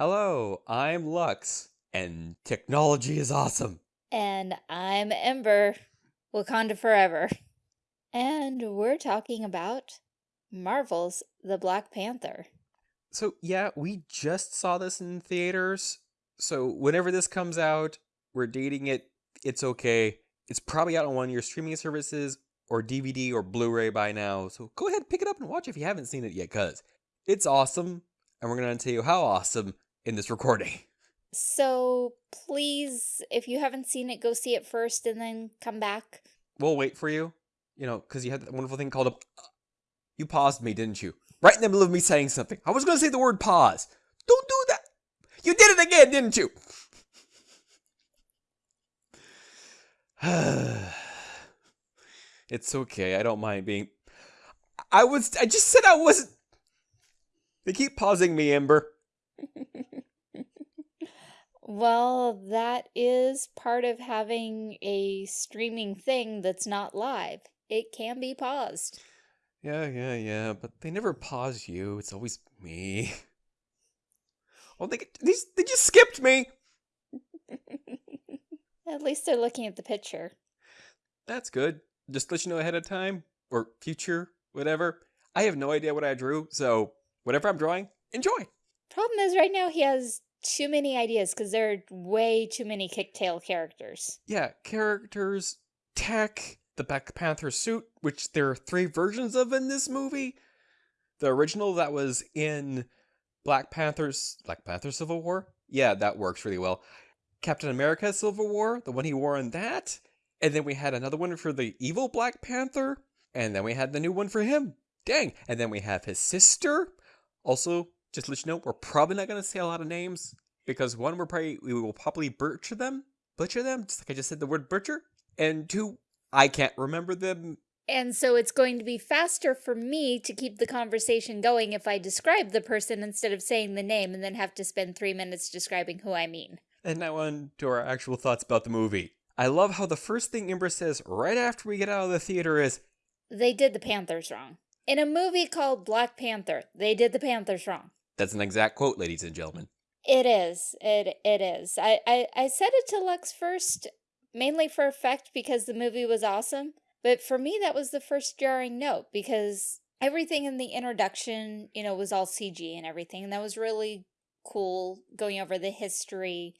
Hello, I'm Lux, and technology is awesome. And I'm Ember, Wakanda Forever. And we're talking about Marvel's The Black Panther. So, yeah, we just saw this in theaters. So, whenever this comes out, we're dating it. It's okay. It's probably out on one of your streaming services or DVD or Blu ray by now. So, go ahead, pick it up and watch if you haven't seen it yet, because it's awesome. And we're going to tell you how awesome in this recording. So, please, if you haven't seen it, go see it first and then come back. We'll wait for you, you know, because you had that wonderful thing called a. You paused me, didn't you? Right in the middle of me saying something. I was going to say the word pause. Don't do that. You did it again, didn't you? it's okay. I don't mind being. I was. I just said I wasn't. They keep pausing me, Ember. well, that is part of having a streaming thing that's not live. It can be paused. Yeah, yeah, yeah, but they never pause you. It's always me. Oh, they they, they just skipped me. At least they're looking at the picture. That's good. Just let you know ahead of time or future, whatever. I have no idea what I drew, so whatever I'm drawing, enjoy. Problem is, right now he has too many ideas because there are way too many kicktail characters. Yeah, characters, tech, the Black Panther suit, which there are three versions of in this movie. The original that was in Black Panther's Black Panther Civil War. Yeah, that works really well. Captain America Civil War, the one he wore in that. And then we had another one for the evil Black Panther. And then we had the new one for him. Dang. And then we have his sister. Also, just let you know, we're probably not going to say a lot of names. Because one, we're probably, we will probably butcher them. Butcher them, just like I just said the word butcher. And two, I can't remember them. And so it's going to be faster for me to keep the conversation going if I describe the person instead of saying the name and then have to spend three minutes describing who I mean. And now on to our actual thoughts about the movie. I love how the first thing Ember says right after we get out of the theater is, They did the Panthers wrong. In a movie called Black Panther, they did the Panthers wrong. That's an exact quote, ladies and gentlemen. It is. It it is. I, I, I said it to Lux first, mainly for effect because the movie was awesome. But for me, that was the first jarring note because everything in the introduction, you know, was all CG and everything. And that was really cool going over the history,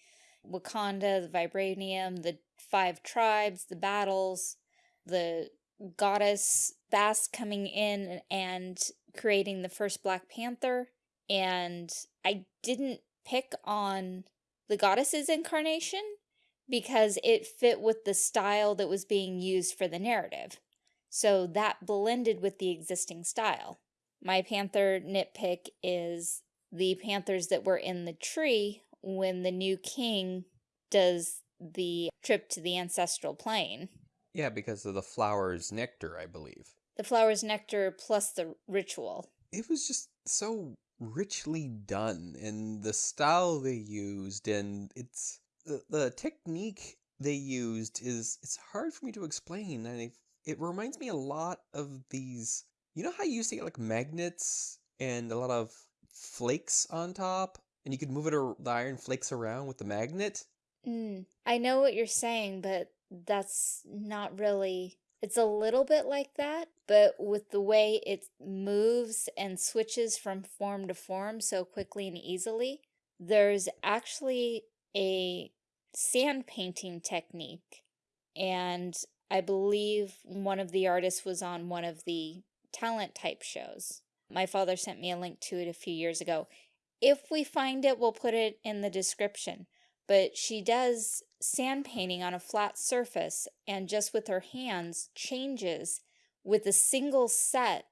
Wakanda, the vibranium, the five tribes, the battles, the goddess Bast coming in and creating the first Black Panther. And I didn't pick on the goddess's incarnation because it fit with the style that was being used for the narrative. So that blended with the existing style. My panther nitpick is the panthers that were in the tree when the new king does the trip to the ancestral plane. Yeah, because of the flower's nectar, I believe. The flower's nectar plus the ritual. It was just so richly done and the style they used and it's the, the technique they used is it's hard for me to explain and it, it reminds me a lot of these you know how you see like magnets and a lot of flakes on top and you could move it or the iron flakes around with the magnet? Mm, i know what you're saying but that's not really it's a little bit like that, but with the way it moves and switches from form to form so quickly and easily, there's actually a sand painting technique. And I believe one of the artists was on one of the talent type shows. My father sent me a link to it a few years ago. If we find it, we'll put it in the description but she does sand painting on a flat surface and just with her hands changes with a single set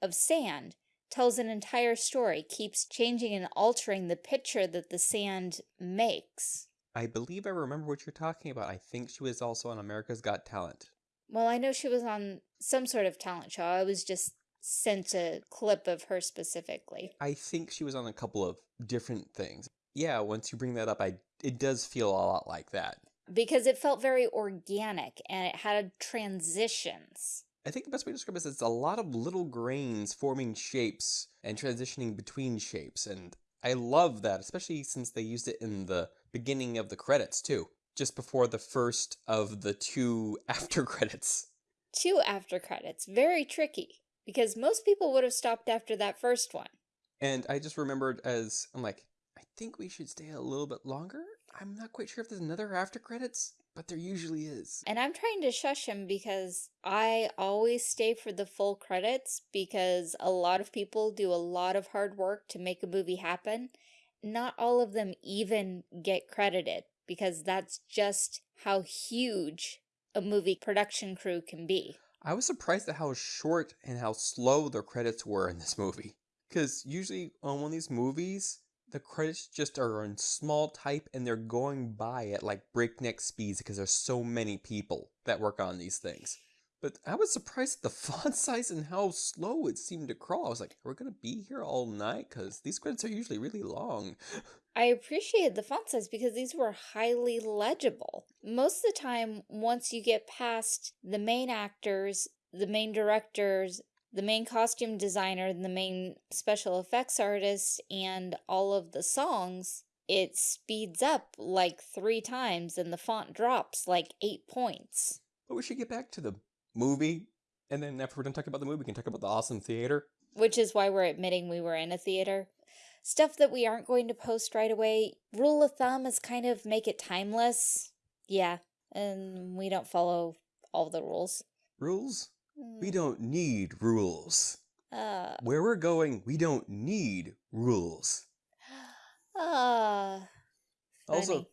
of sand tells an entire story, keeps changing and altering the picture that the sand makes. I believe I remember what you're talking about. I think she was also on America's Got Talent. Well, I know she was on some sort of talent show. I was just sent a clip of her specifically. I think she was on a couple of different things. Yeah, once you bring that up, I it does feel a lot like that. Because it felt very organic and it had transitions. I think the best way to describe it is it's a lot of little grains forming shapes and transitioning between shapes. And I love that, especially since they used it in the beginning of the credits too, just before the first of the two after credits. Two after credits. Very tricky, because most people would have stopped after that first one. And I just remembered as, I'm like, I think we should stay a little bit longer? I'm not quite sure if there's another after credits, but there usually is. And I'm trying to shush him because I always stay for the full credits because a lot of people do a lot of hard work to make a movie happen. Not all of them even get credited because that's just how huge a movie production crew can be. I was surprised at how short and how slow the credits were in this movie. Because usually on one of these movies, the credits just are in small type and they're going by at like breakneck speeds because there's so many people that work on these things. But I was surprised at the font size and how slow it seemed to crawl. I was like, we're going to be here all night because these credits are usually really long. I appreciated the font size because these were highly legible. Most of the time, once you get past the main actors, the main directors, the main costume designer, the main special effects artist, and all of the songs, it speeds up like three times and the font drops like eight points. But we should get back to the movie. And then after we're done talking about the movie, we can talk about the awesome theater. Which is why we're admitting we were in a theater. Stuff that we aren't going to post right away. Rule of thumb is kind of make it timeless. Yeah, and we don't follow all the rules. Rules? We don't need rules. Uh, Where we're going, we don't need rules. uh, Also,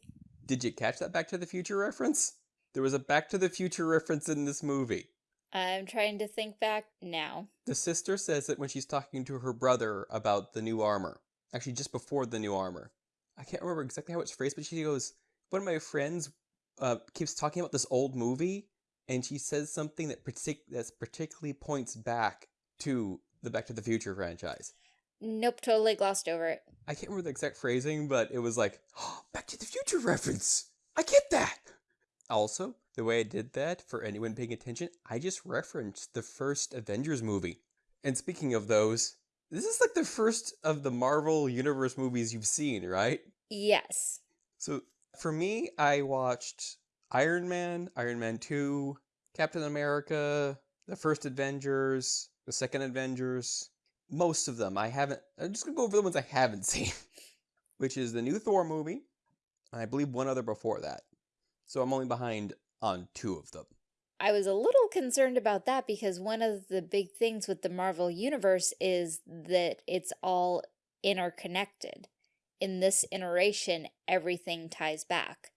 did you catch that Back to the Future reference? There was a Back to the Future reference in this movie. I'm trying to think back now. The sister says it when she's talking to her brother about the new armor. Actually, just before the new armor. I can't remember exactly how it's phrased, but she goes, One of my friends uh, keeps talking about this old movie, and she says something that partic- that's particularly points back to the Back to the Future franchise. Nope, totally glossed over it. I can't remember the exact phrasing, but it was like, oh, Back to the Future reference! I get that! Also, the way I did that, for anyone paying attention, I just referenced the first Avengers movie. And speaking of those, this is like the first of the Marvel Universe movies you've seen, right? Yes. So for me, I watched Iron Man, Iron Man 2, Captain America, the first Avengers, the second Avengers, most of them. I haven't, I'm just gonna go over the ones I haven't seen, which is the new Thor movie, and I believe one other before that. So I'm only behind on two of them. I was a little concerned about that because one of the big things with the Marvel Universe is that it's all interconnected. In this iteration, everything ties back.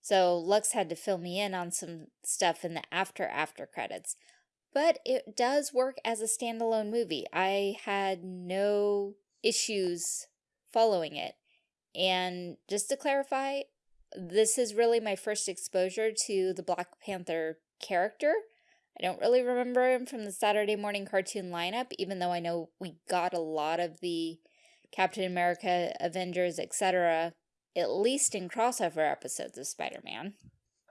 So Lux had to fill me in on some stuff in the after after credits. But it does work as a standalone movie. I had no issues following it. And just to clarify, this is really my first exposure to the Black Panther character. I don't really remember him from the Saturday morning cartoon lineup, even though I know we got a lot of the Captain America, Avengers, etc., at least in crossover episodes of Spider-Man.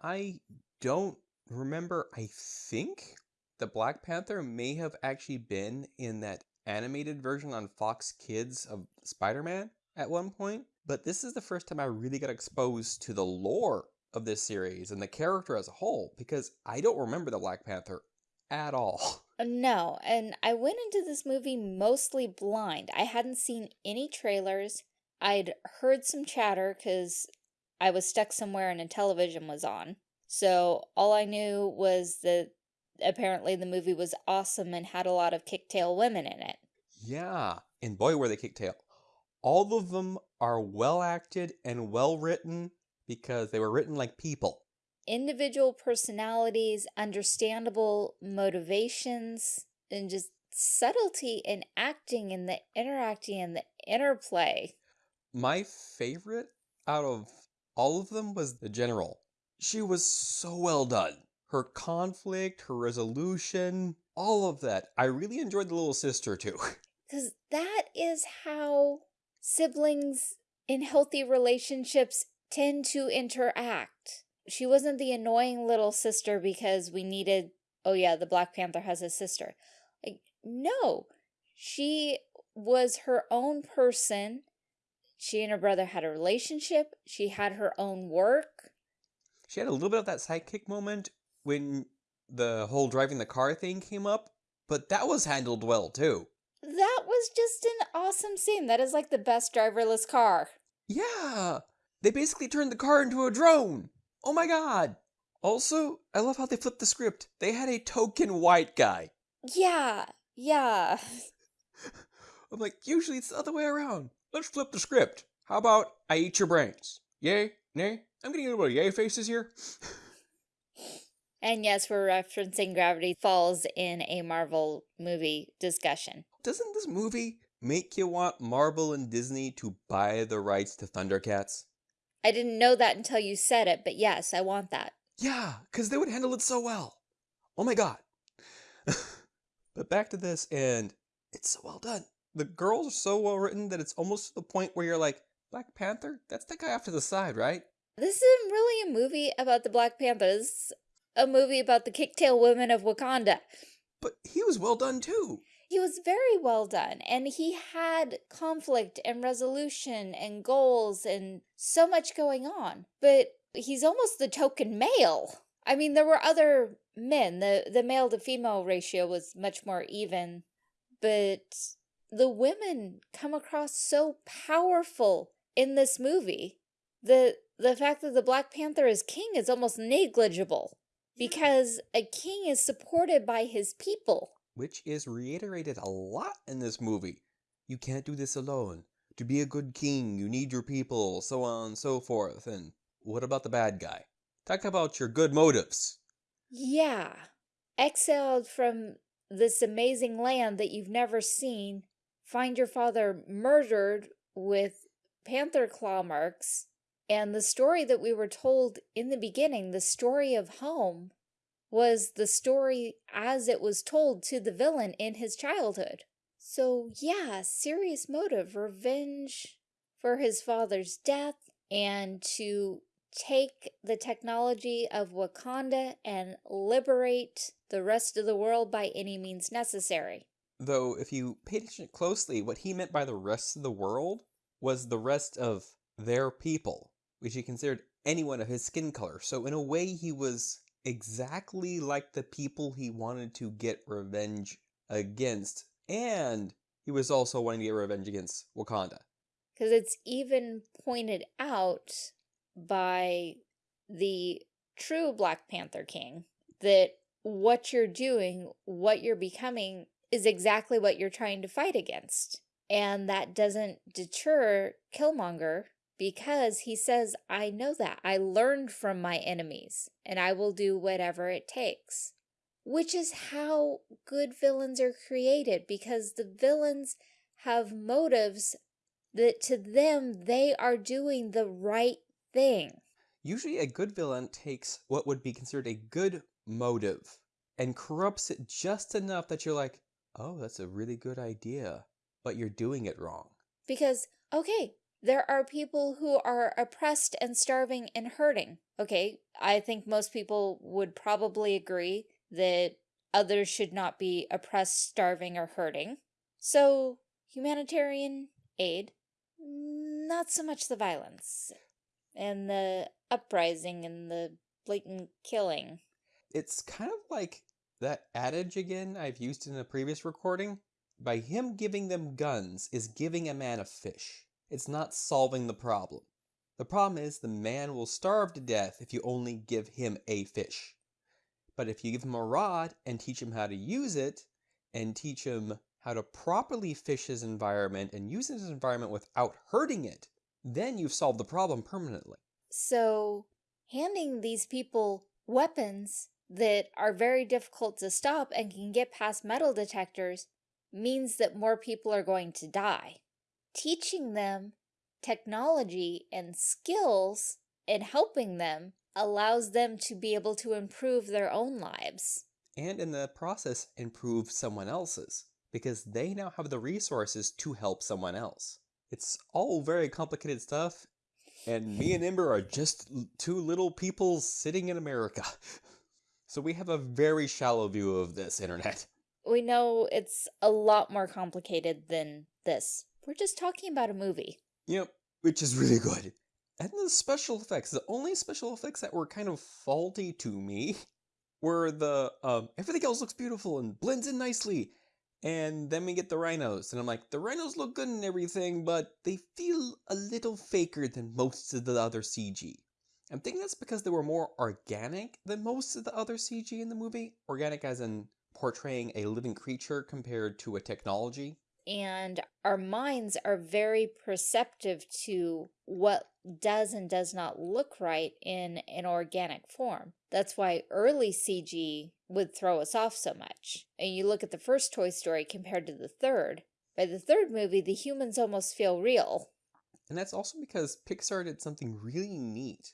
I don't remember, I think the Black Panther may have actually been in that animated version on Fox Kids of Spider Man at one point, but this is the first time I really got exposed to the lore of this series and the character as a whole because I don't remember the Black Panther at all. Uh, No, and I went into this movie mostly blind. I hadn't seen any trailers. I'd heard some chatter because I was stuck somewhere and a television was on. So all I knew was that apparently the movie was awesome and had a lot of kicktail women in it. Yeah, and boy, were they kicktail. All of them are well acted and well written because they were written like people. Individual personalities, understandable motivations, and just subtlety in acting and the interacting and the interplay. My favorite out of all of them was the general. She was so well done. Her conflict, her resolution, all of that. I really enjoyed the little sister too. Because that is how siblings in healthy relationships tend to interact. She wasn't the annoying little sister because we needed, oh yeah, the Black Panther has a sister. Like, no. She was her own person. She and her brother had a relationship. She had her own work. She had a little bit of that sidekick moment when the whole driving the car thing came up, but that was handled well too. That was just an awesome scene. That is like the best driverless car. Yeah, they basically turned the car into a drone. Oh my god. Also, I love how they flipped the script. They had a token white guy. Yeah, yeah. I'm like, usually it's the other way around. Let's flip the script. How about I eat your brains? Yay? Nay? I'm getting a little bit yay faces here. And yes, we're referencing Gravity Falls in a Marvel movie discussion. Doesn't this movie make you want Marvel and Disney to buy the rights to Thundercats? I didn't know that until you said it, but yes, I want that. Yeah, because they would handle it so well. Oh my god. but back to this, and it's so well done. The girls are so well written that it's almost to the point where you're like, Black Panther? That's the guy off to the side, right? This isn't really a movie about the Black Panthers, a movie about the kicktail women of Wakanda. But he was well done too. He was very well done, and he had conflict and resolution and goals and so much going on. But he's almost the token male. I mean, there were other men. The, the male to female ratio was much more even, but the women come across so powerful in this movie. The, the fact that the Black Panther is king is almost negligible because a king is supported by his people. Which is reiterated a lot in this movie. You can't do this alone. To be a good king, you need your people, so on and so forth. And what about the bad guy? Talk about your good motives. Yeah. Exiled from this amazing land that you've never seen, find your father murdered with panther claw marks, and the story that we were told in the beginning, the story of home, was the story as it was told to the villain in his childhood. So yeah, serious motive, revenge for his father's death, and to take the technology of Wakanda and liberate the rest of the world by any means necessary. Though, if you paid attention closely, what he meant by the rest of the world was the rest of their people, which he considered anyone of his skin color. So, in a way, he was exactly like the people he wanted to get revenge against, and he was also wanting to get revenge against Wakanda. Because it's even pointed out by the true Black Panther King that what you're doing, what you're becoming, is exactly what you're trying to fight against. And that doesn't deter Killmonger because he says, I know that. I learned from my enemies and I will do whatever it takes. Which is how good villains are created because the villains have motives that to them they are doing the right thing. Usually, a good villain takes what would be considered a good motive and corrupts it just enough that you're like, oh, that's a really good idea, but you're doing it wrong. Because, okay, there are people who are oppressed and starving and hurting. Okay, I think most people would probably agree that others should not be oppressed, starving, or hurting. So, humanitarian aid, not so much the violence and the uprising and the blatant killing. It's kind of like that adage again I've used in a previous recording. By him giving them guns is giving a man a fish. It's not solving the problem. The problem is the man will starve to death if you only give him a fish. But if you give him a rod and teach him how to use it, and teach him how to properly fish his environment and use his environment without hurting it, then you've solved the problem permanently. So, handing these people weapons that are very difficult to stop and can get past metal detectors means that more people are going to die. Teaching them technology and skills and helping them allows them to be able to improve their own lives. And in the process, improve someone else's, because they now have the resources to help someone else. It's all very complicated stuff, and me and Ember are just two little people sitting in America. So we have a very shallow view of this internet. We know it's a lot more complicated than this. We're just talking about a movie. Yep. which is really good. And the special effects, the only special effects that were kind of faulty to me were the um, everything else looks beautiful and blends in nicely. And then we get the rhinos, and I'm like, the rhinos look good and everything, but they feel a little faker than most of the other CG. I'm thinking that's because they were more organic than most of the other CG in the movie. Organic as in portraying a living creature compared to a technology. And our minds are very perceptive to what does and does not look right in an organic form. That's why early CG would throw us off so much. And you look at the first Toy Story compared to the third. By the third movie, the humans almost feel real. And that's also because Pixar did something really neat.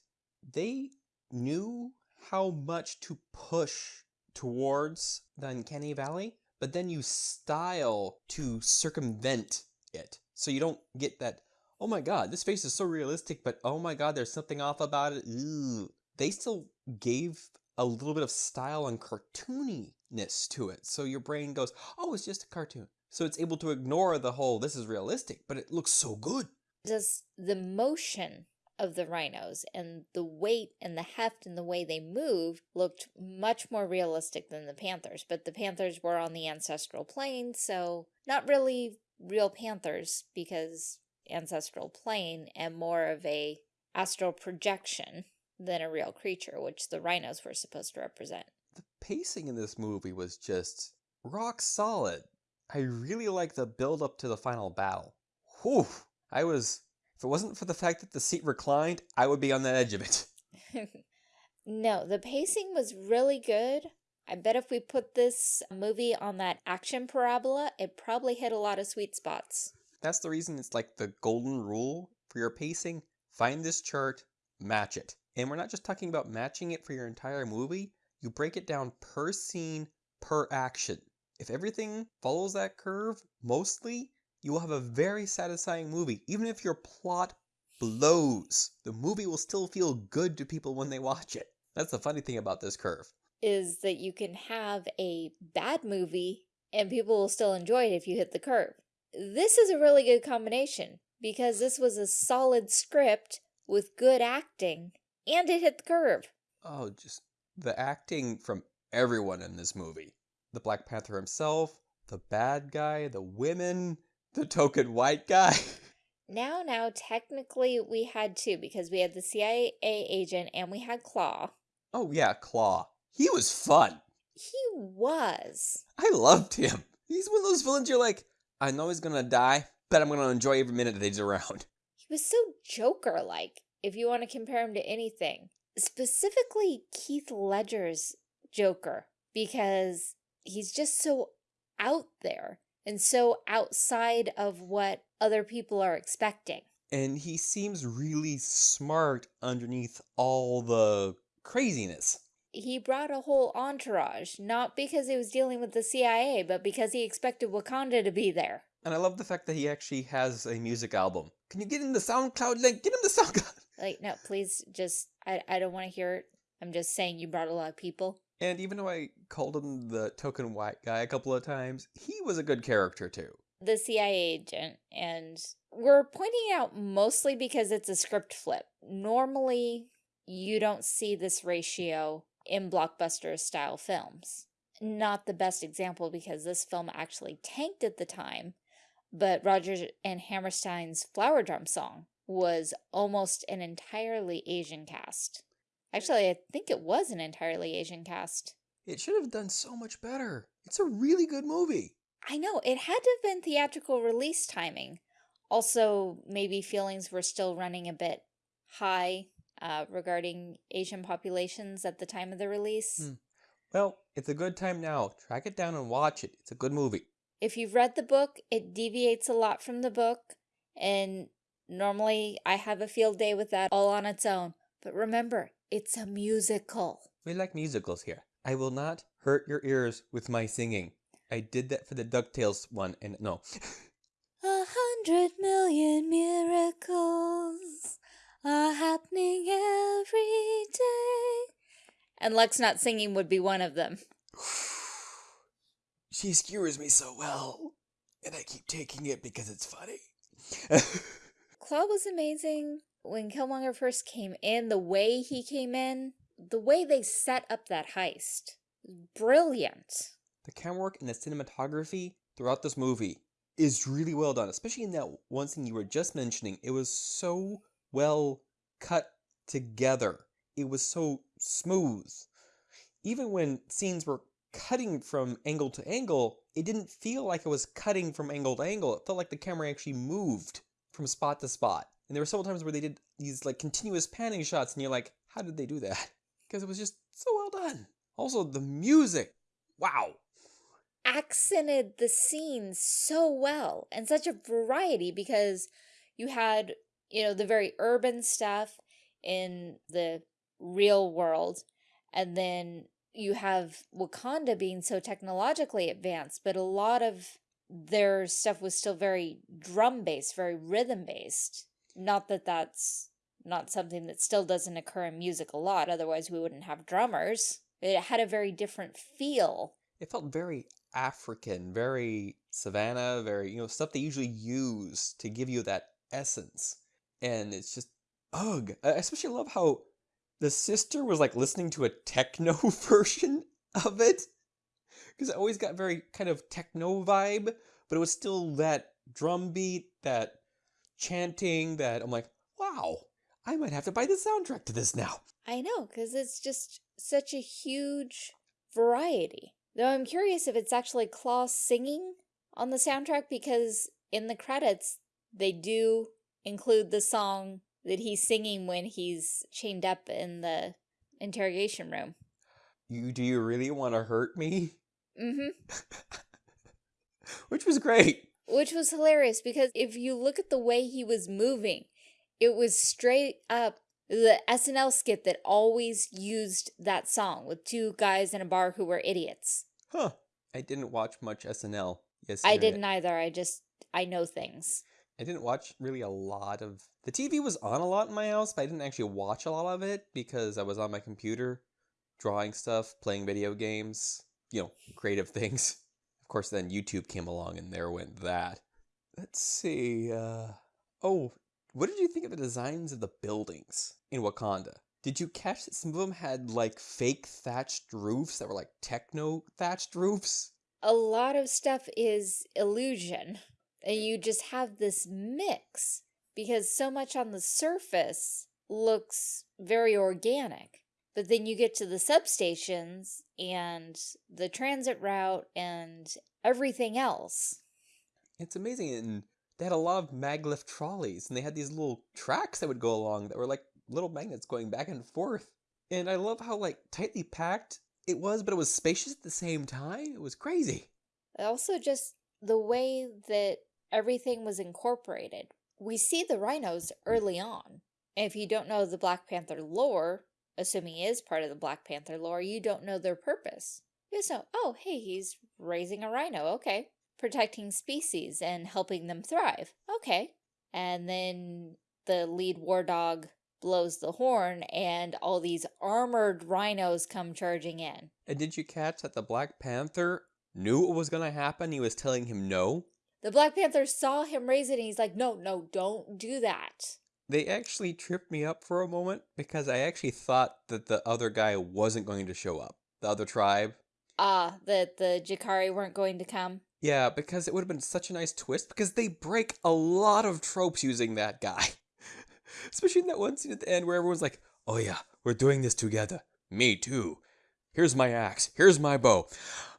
They knew how much to push towards the Uncanny Valley, but then you style to circumvent it. So you don't get that, oh my god, this face is so realistic, but oh my god, there's something off about it. They still gave a little bit of style and cartooniness to it. So your brain goes, oh, it's just a cartoon. So it's able to ignore the whole, this is realistic, but it looks so good. Does the motion of the rhinos and the weight and the heft and the way they moved looked much more realistic than the panthers. But the panthers were on the ancestral plane, so not really real panthers because ancestral plane and more of a astral projection than a real creature, which the rhinos were supposed to represent. The pacing in this movie was just rock solid. I really like the build up to the final battle. Whew! I was if it wasn't for the fact that the seat reclined, I would be on the edge of it. no, the pacing was really good. I bet if we put this movie on that action parabola, it probably hit a lot of sweet spots. That's the reason it's like the golden rule for your pacing. Find this chart, match it. And we're not just talking about matching it for your entire movie, you break it down per scene, per action. If everything follows that curve, mostly, you will have a very satisfying movie. Even if your plot blows, the movie will still feel good to people when they watch it. That's the funny thing about this curve. Is that you can have a bad movie and people will still enjoy it if you hit the curve. This is a really good combination because this was a solid script with good acting and it hit the curve. Oh, just the acting from everyone in this movie. The Black Panther himself, the bad guy, the women, the token white guy. Now, now, technically we had two because we had the CIA agent and we had Claw. Oh yeah, Claw. He was fun. He was. I loved him. He's one of those villains you're like, I know he's gonna die, but I'm gonna enjoy every minute that he's around. He was so Joker-like, if you want to compare him to anything. Specifically Heath Ledger's Joker, because he's just so out there and so outside of what other people are expecting. And he seems really smart underneath all the craziness. He brought a whole entourage, not because he was dealing with the CIA, but because he expected Wakanda to be there. And I love the fact that he actually has a music album. Can you get him the SoundCloud link? Get him the SoundCloud. Like, no, please just, I, I don't want to hear it. I'm just saying you brought a lot of people. And even though I called him the token white guy a couple of times, he was a good character too. The CIA agent, and we're pointing out mostly because it's a script flip. Normally, you don't see this ratio in blockbuster style films. Not the best example because this film actually tanked at the time, but Rodgers and Hammerstein's Flower Drum song was almost an entirely Asian cast. Actually, I think it was an entirely Asian cast. It should have done so much better. It's a really good movie. I know, it had to have been theatrical release timing. Also, maybe feelings were still running a bit high uh, regarding Asian populations at the time of the release. Hmm. Well, it's a good time now. Track it down and watch it. It's a good movie. If you've read the book, it deviates a lot from the book, and normally I have a field day with that all on its own. But remember, it's a musical. We like musicals here. I will not hurt your ears with my singing. I did that for the DuckTales one, and no. a hundred million miracles are happening every day. And Lux not singing would be one of them. she skewers me so well, and I keep taking it because it's funny. Claw was amazing. When Killmonger first came in, the way he came in, the way they set up that heist, brilliant. The camera work and the cinematography throughout this movie is really well done, especially in that one scene you were just mentioning. It was so well cut together. It was so smooth. Even when scenes were cutting from angle to angle, it didn't feel like it was cutting from angle to angle. It felt like the camera actually moved from spot to spot. And there were several times where they did these like continuous panning shots, and you're like, how did they do that? Because it was just so well done. Also, the music. Wow. Accented the scenes so well and such a variety because you had, you know, the very urban stuff in the real world, and then you have Wakanda being so technologically advanced, but a lot of their stuff was still very drum based, very rhythm based. Not that that's not something that still doesn't occur in music a lot, otherwise we wouldn't have drummers. It had a very different feel. It felt very African, very savannah, very, you know, stuff they usually use to give you that essence. And it's just, ugh. I especially love how the sister was like listening to a techno version of it. Because it always got very kind of techno vibe, but it was still that drum beat, that chanting, that I'm like, wow, I might have to buy the soundtrack to this now. I know, because it's just such a huge variety. Though I'm curious if it's actually Klaus singing on the soundtrack because in the credits, they do include the song that he's singing when he's chained up in the interrogation room. You do you really want to hurt me? Mm-hmm. Which was great. Which was hilarious because if you look at the way he was moving, it was straight up the SNL skit that always used that song with two guys in a bar who were idiots. Huh. I didn't watch much SNL. Yes, I didn't either. I just, I know things. I didn't watch really a lot of... The TV was on a lot in my house, but I didn't actually watch a lot of it because I was on my computer drawing stuff, playing video games, you know, creative things. Of course, then YouTube came along and there went that. Let's see, uh... Oh, what did you think of the designs of the buildings in Wakanda? Did you catch that some of them had like fake thatched roofs that were like techno thatched roofs? A lot of stuff is illusion. And you just have this mix because so much on the surface looks very organic. But then you get to the substations and the transit route and everything else. It's amazing. And they had a lot of maglev trolleys and they had these little tracks that would go along that were like little magnets going back and forth. And I love how like tightly packed it was, but it was spacious at the same time. It was crazy. Also just the way that everything was incorporated. We see the rhinos early on. And if you don't know the Black Panther lore, assuming he is part of the Black Panther lore, you don't know their purpose. You just know, oh, hey, he's raising a rhino. Okay protecting species and helping them thrive. Okay. And then the lead war dog blows the horn and all these armored rhinos come charging in. And did you catch that the Black Panther knew what was going to happen? He was telling him no? The Black Panther saw him raise it and he's like, no, no, don't do that. They actually tripped me up for a moment because I actually thought that the other guy wasn't going to show up. The other tribe. Ah, uh, that the Jabari weren't going to come? Yeah, because it would have been such a nice twist because they break a lot of tropes using that guy. Especially in that one scene at the end where everyone's like, oh yeah, we're doing this together. Me too. Here's my axe. Here's my bow.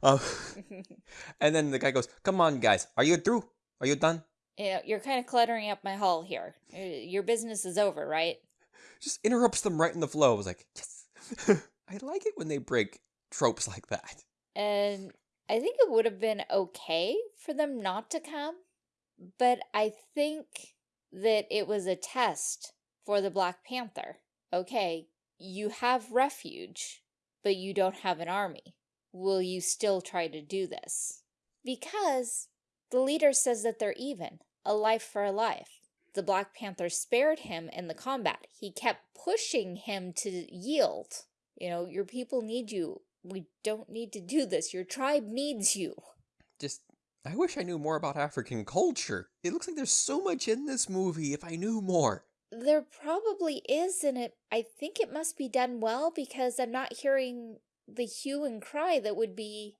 Uh, and then the guy goes, come on, guys. Are you through? Are you done? Yeah, you're kind of cluttering up my hall here. Eh, your business is over, right? Just interrupts them right in the flow. I was like, yes. I like it when they break tropes like that. And I think it would have been okay for them not to come, but I think that it was a test for the Black Panther. Okay, you have refuge, but you don't have an army. Will you still try to do this? Because the leader says that they're even, a life for a life. The Black Panther spared him in the combat. He kept pushing him to yield. You know, your people need you we don't need to do this. Your tribe needs you. Just I wish I knew more about African culture. It looks like there's so much in this movie if I knew more. There probably is, and it. I think it must be done well because I'm not hearing the hue and cry that would be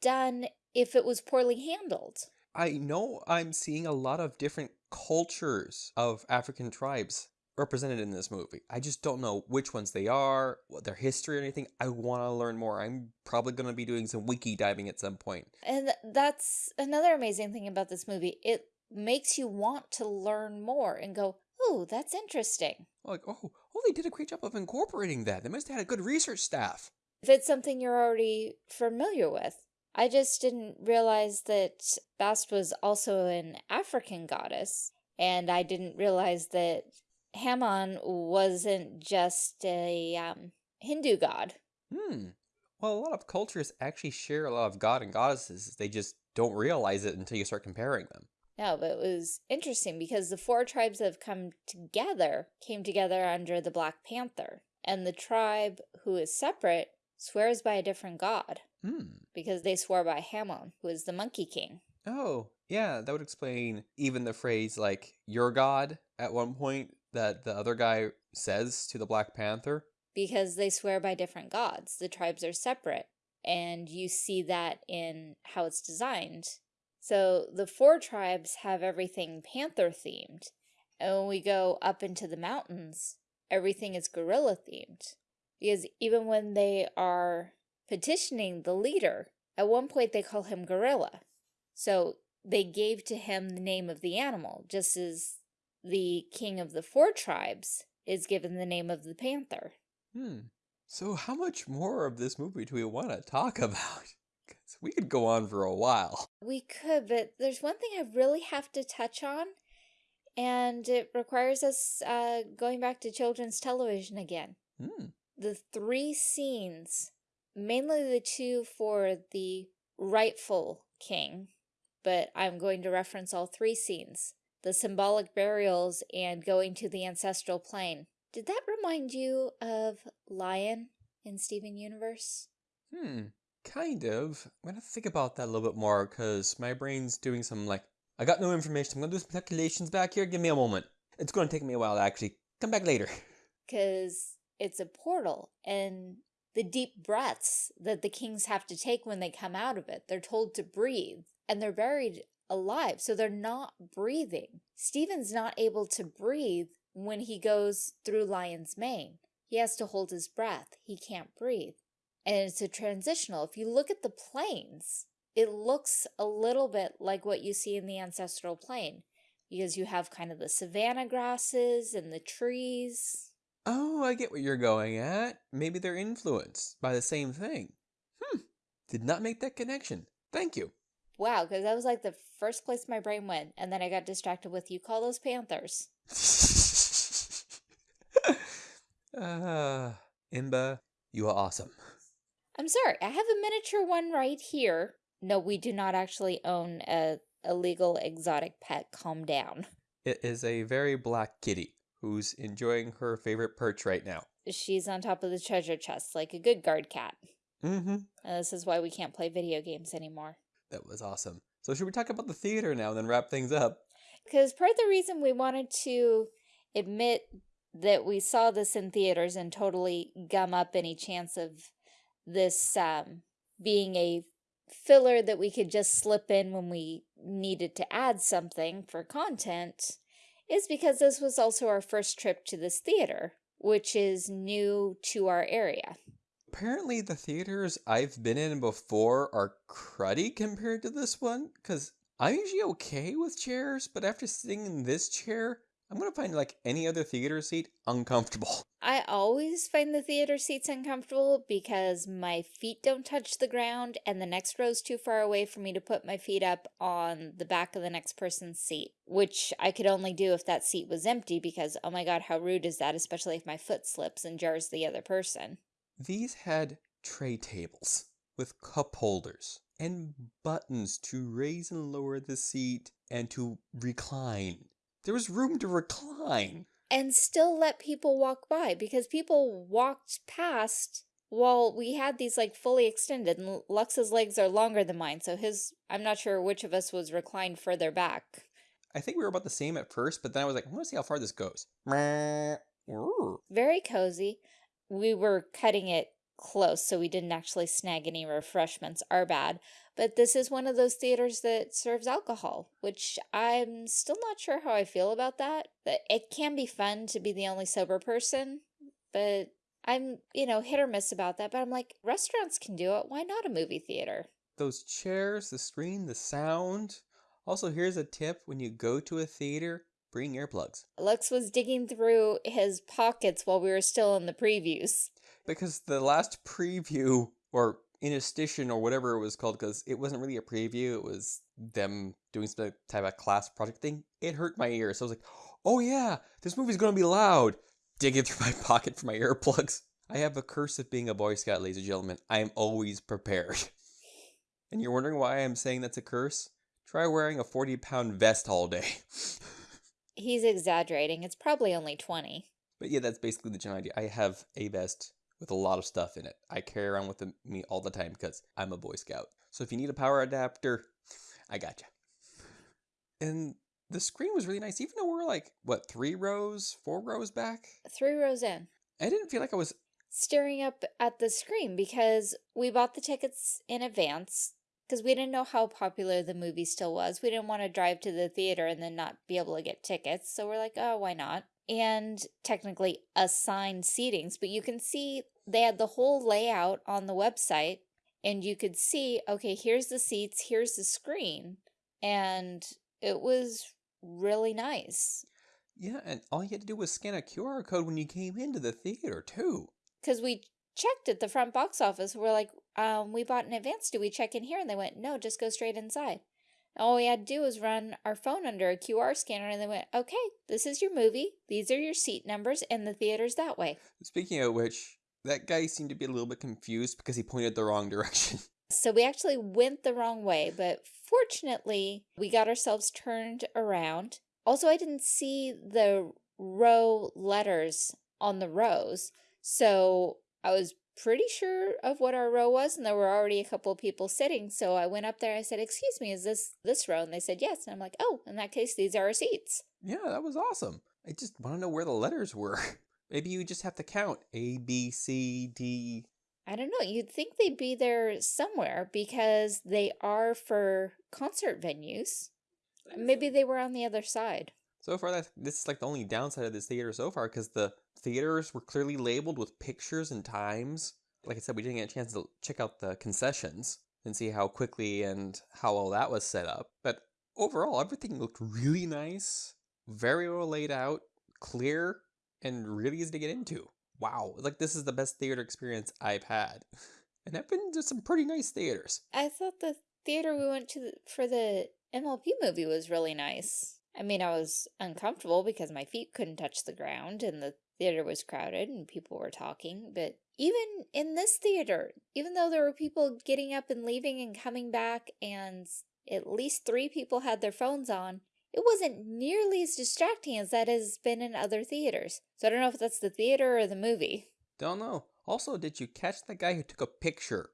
done if it was poorly handled. I know I'm seeing a lot of different cultures of African tribes represented in this movie. I just don't know which ones they are, what their history or anything. I want to learn more. I'm probably going to be doing some wiki diving at some point. And that's another amazing thing about this movie. It makes you want to learn more and go, oh, that's interesting. Like, oh, oh, they did a great job of incorporating that. They must have had a good research staff. If it's something you're already familiar with. I just didn't realize that Bast was also an African goddess, and I didn't realize that Hammon wasn't just a um, Hindu god. Hmm. Well, a lot of cultures actually share a lot of god and goddesses. They just don't realize it until you start comparing them. No, but it was interesting because the four tribes that have come together came together under the Black Panther. And the tribe who is separate swears by a different god. Hmm. Because they swore by Hamon, who is the Monkey King. Oh, yeah, that would explain even the phrase, like, your god, at one point, that the other guy says to the Black Panther. Because they swear by different gods. The tribes are separate. And you see that in how it's designed. So the four tribes have everything panther themed. And when we go up into the mountains, everything is gorilla themed. Because even when they are petitioning the leader, at one point they call him Gorilla. So they gave to him the name of the animal, just as the king of the four tribes is given the name of the panther. Hmm. So how much more of this movie do we want to talk about? Because we could go on for a while. We could, but there's one thing I really have to touch on, and it requires us uh, going back to children's television again. Hmm. The three scenes, mainly the two for the rightful king, but I'm going to reference all three scenes the symbolic burials and going to the ancestral plane. Did that remind you of Lion in Steven Universe? Hmm. Kind of. I'm gonna think about that a little bit more because my brain's doing some like I got no information. I'm gonna do some calculations back here. Give me a moment. It's gonna take me a while to actually come back later. Because it's a portal and the deep breaths that the kings have to take when they come out of it. They're told to breathe and they're buried alive, so they're not breathing. Steven's not able to breathe when he goes through Lion's Mane. He has to hold his breath. He can't breathe. And it's a transitional. If you look at the plains, it looks a little bit like what you see in the ancestral plane because you have kind of the savanna grasses and the trees. Oh, I get what you're going at. Maybe they're influenced by the same thing. Hmm. Did not make that connection. Thank you. Wow, because that was like the first place my brain went, and then I got distracted with you call those panthers. uh, Imba, you are awesome. I'm sorry, I have a miniature one right here. No, we do not actually own a illegal exotic pet. Calm down. It is a very black kitty who's enjoying her favorite perch right now. She's on top of the treasure chest like a good guard cat. Mm-hmm. And this is why we can't play video games anymore. That was awesome. So should we talk about the theater now and then wrap things up? Because part of the reason we wanted to admit that we saw this in theaters and totally gum up any chance of this um, being a filler that we could just slip in when we needed to add something for content is because this was also our first trip to this theater, which is new to our area. Apparently the theaters I've been in before are cruddy compared to this one, because I'm usually okay with chairs, but after sitting in this chair, I'm going to find like any other theater seat uncomfortable. I always find the theater seats uncomfortable because my feet don't touch the ground and the next row is too far away for me to put my feet up on the back of the next person's seat, which I could only do if that seat was empty because, oh my god, how rude is that, especially if my foot slips and jars the other person. These had tray tables with cup holders and buttons to raise and lower the seat and to recline. There was room to recline. And still let people walk by because people walked past while we had these like fully extended, and Lux's legs are longer than mine, so his, I'm not sure which of us was reclined further back. I think we were about the same at first, but then I was like, I want to see how far this goes. Very cozy. We were cutting it close, so we didn't actually snag any refreshments. Our bad. But this is one of those theaters that serves alcohol, which I'm still not sure how I feel about that. But it can be fun to be the only sober person, but I'm, you know, hit or miss about that. But I'm like, restaurants can do it. Why not a movie theater? Those chairs, the screen, the sound. Also, here's a tip when you go to a theater, bring earplugs. Lux was digging through his pockets while we were still in the previews. Because the last preview, or interstitial or whatever it was called, because it wasn't really a preview, it was them doing some type of class project thing, it hurt my ears. So I was like, oh yeah, this movie's gonna be loud. Digging through my pocket for my earplugs. I have a curse of being a Boy Scout, ladies and gentlemen. I am always prepared. and you're wondering why I'm saying that's a curse? Try wearing a 40 pound vest all day. He's exaggerating. It's probably only 20. But yeah, that's basically the general idea. I have a vest with a lot of stuff in it. I carry around with me all the time because I'm a Boy Scout. So if you need a power adapter, I got you. And the screen was really nice, even though we're like, what, three rows, four rows back? Three rows in. I didn't feel like I was staring up at the screen because we bought the tickets in advance because we didn't know how popular the movie still was. We didn't want to drive to the theater and then not be able to get tickets. So we're like, oh, why not? And technically assigned seatings, but you can see they had the whole layout on the website and you could see, okay, here's the seats, here's the screen. And it was really nice. Yeah, and all you had to do was scan a QR code when you came into the theater, too. Because we checked at the front box office. We're like, um, we bought in advance. Do we check in here? And they went, no, just go straight inside. All we had to do was run our phone under a QR scanner and they went, okay, this is your movie. These are your seat numbers and the theater's that way. Speaking of which, that guy seemed to be a little bit confused because he pointed the wrong direction. So we actually went the wrong way, but fortunately, we got ourselves turned around. Also, I didn't see the row letters on the rows, so I was pretty sure of what our row was, and there were already a couple of people sitting, so I went up there, I said, excuse me, is this this row? And they said, yes, and I'm like, oh, in that case, these are our seats. Yeah, that was awesome. I just want to know where the letters were. Maybe you just have to count A, B, C, D. I don't know. You'd think they'd be there somewhere because they are for concert venues. Maybe they were on the other side. So far, that this is like the only downside of this theater so far because the theaters were clearly labeled with pictures and times. Like I said, we didn't get a chance to check out the concessions and see how quickly and how well that was set up. But overall, everything looked really nice, very well laid out, clear, and really easy to get into. Wow, like this is the best theater experience I've had. And I've been to some pretty nice theaters. I thought the theater we went to for the MLP movie was really nice. I mean, I was uncomfortable because my feet couldn't touch the ground and the theater was crowded and people were talking. But even in this theater, even though there were people getting up and leaving and coming back and at least three people had their phones on, it wasn't nearly as distracting as that has been in other theaters. So I don't know if that's the theater or the movie. Don't know. Also, did you catch the guy who took a picture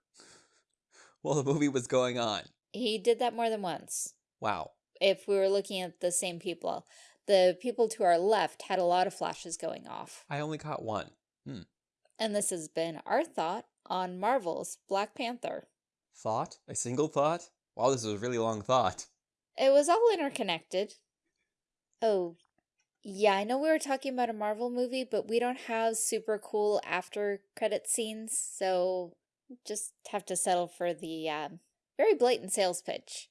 while the movie was going on? He did that more than once. Wow if we were looking at the same people. The people to our left had a lot of flashes going off. I only caught one. Hmm. And this has been our thought on Marvel's Black Panther. Thought? A single thought? Wow, this is a really long thought. It was all interconnected. Oh, yeah, I know we were talking about a Marvel movie, but we don't have super cool after credit scenes, so just have to settle for the um, very blatant sales pitch.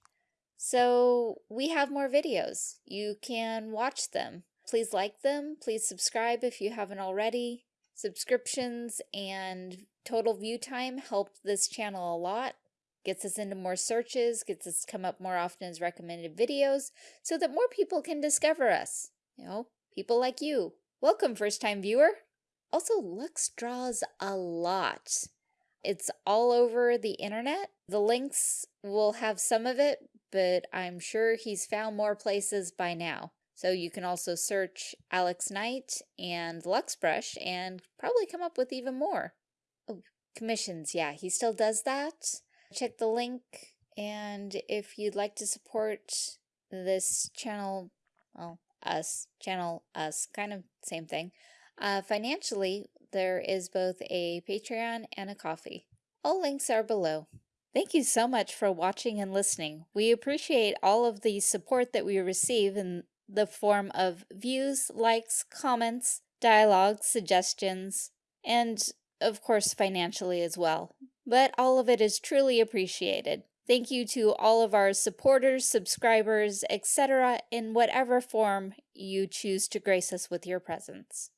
So we have more videos. You can watch them. Please like them. Please subscribe if you haven't already. Subscriptions and total view time helped this channel a lot. Gets us into more searches, gets us come up more often as recommended videos, so that more people can discover us. You know, people like you. Welcome, first-time viewer. Also, Lux draws a lot. It's all over the internet. The links will have some of it, but I'm sure he's found more places by now. So you can also search Alex Knight and Luxbrush and probably come up with even more. Oh, commissions. Yeah, he still does that. Check the link. And if you'd like to support this channel, well, us, channel us, kind of same thing, uh, financially, there is both a Patreon and a Ko-fi. All links are below. Thank you so much for watching and listening. We appreciate all of the support that we receive in the form of views, likes, comments, dialogue, suggestions, and of course financially as well. But all of it is truly appreciated. Thank you to all of our supporters, subscribers, etc. in whatever form you choose to grace us with your presence.